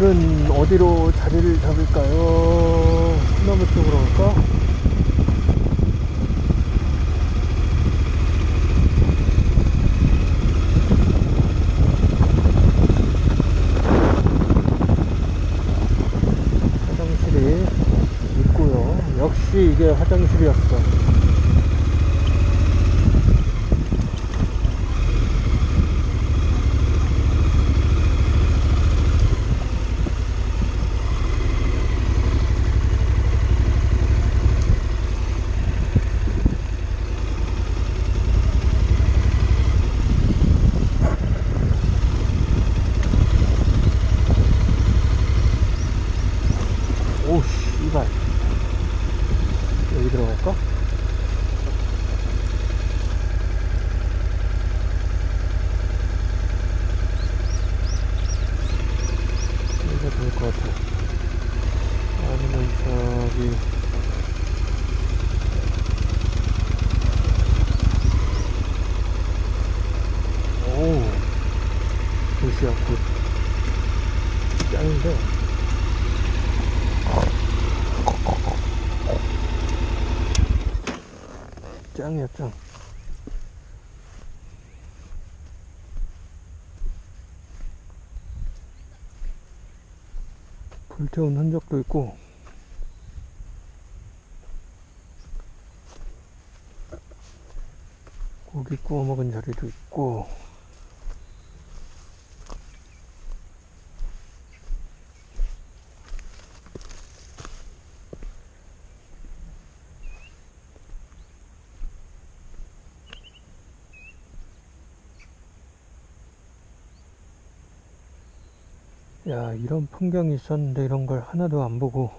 오늘은 어디로 자리를 잡을까요? 소나무 쪽으로 갈까? 화장실이 있고요. 역시 이게 화장실이었어. 오, 씨발. 여기 들어갈까? 여기가 좋을 것 같아. 아니면 저기. 오, 도시야, 굿. 짱인데. 짱이야 짱 불태운 흔적도 있고. 고기 구워 먹은 자리도 있고 야 이런 풍경이 있었는데 이런 걸 하나도 안 보고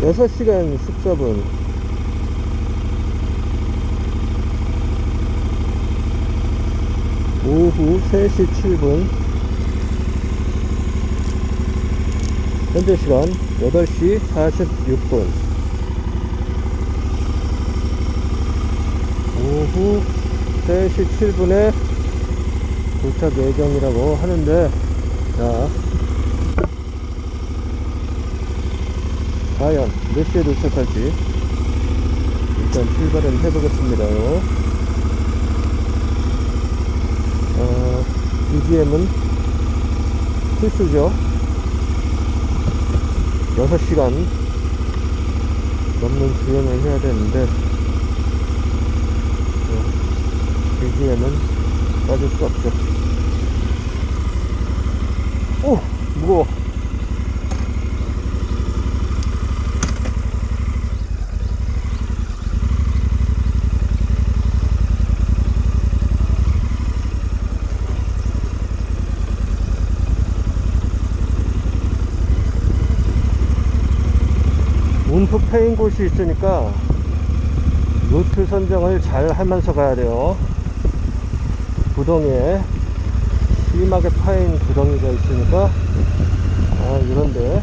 6시간 14분. 오후 3시 7분. 현재 시간 8시 46분. 오후 3시 7분에 도착 예정이라고 하는데 자 과연 몇 시에 도착할지 일단 출발은 해보겠습니다 어, BGM은 필수죠. 6시간 넘는 주행을 해야 되는데 BGM은 빠질 수 없죠. 오 무거워 패인 곳이 있으니까 루트 선정을 잘 하면서 가야 돼요. 구덩이에 심하게 파인 구덩이가 있으니까 아 이런데